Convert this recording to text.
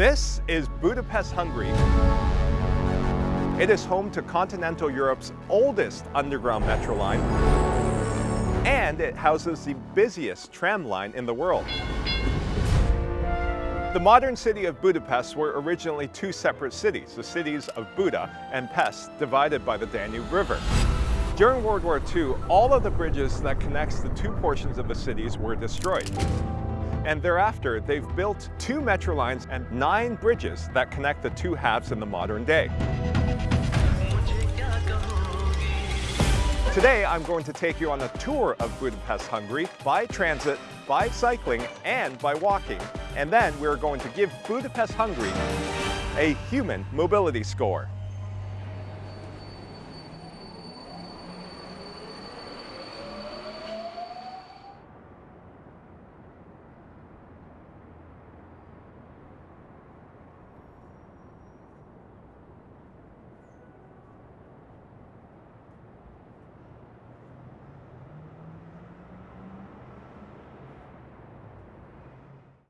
This is Budapest, Hungary. It is home to continental Europe's oldest underground metro line, and it houses the busiest tram line in the world. The modern city of Budapest were originally two separate cities, the cities of Buda and Pest, divided by the Danube River. During World War II, all of the bridges that connects the two portions of the cities were destroyed. And thereafter, they've built two metro lines and nine bridges that connect the two halves in the modern day. Today, I'm going to take you on a tour of Budapest, Hungary by transit, by cycling, and by walking. And then we're going to give Budapest, Hungary a human mobility score.